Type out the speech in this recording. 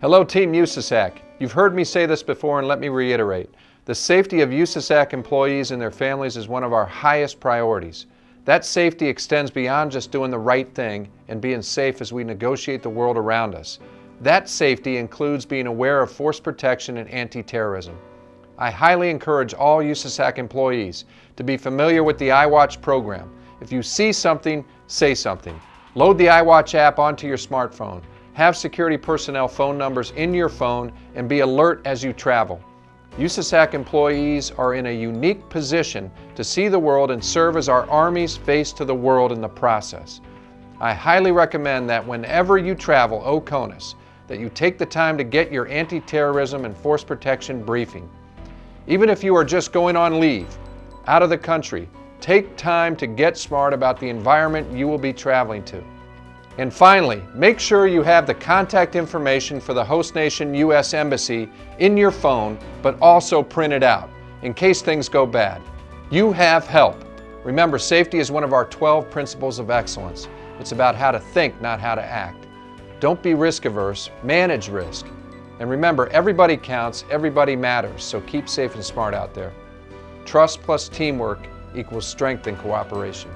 Hello Team USASAC. You've heard me say this before and let me reiterate. The safety of USASAC employees and their families is one of our highest priorities. That safety extends beyond just doing the right thing and being safe as we negotiate the world around us. That safety includes being aware of force protection and anti-terrorism. I highly encourage all USASAC employees to be familiar with the iWatch program. If you see something, say something. Load the iWatch app onto your smartphone. Have security personnel phone numbers in your phone and be alert as you travel. USASAC employees are in a unique position to see the world and serve as our Army's face to the world in the process. I highly recommend that whenever you travel OCONUS, that you take the time to get your anti-terrorism and force protection briefing. Even if you are just going on leave, out of the country, take time to get smart about the environment you will be traveling to. And finally, make sure you have the contact information for the host nation U.S. Embassy in your phone, but also printed out in case things go bad. You have help. Remember, safety is one of our 12 principles of excellence. It's about how to think, not how to act. Don't be risk averse, manage risk. And remember, everybody counts, everybody matters, so keep safe and smart out there. Trust plus teamwork equals strength and cooperation.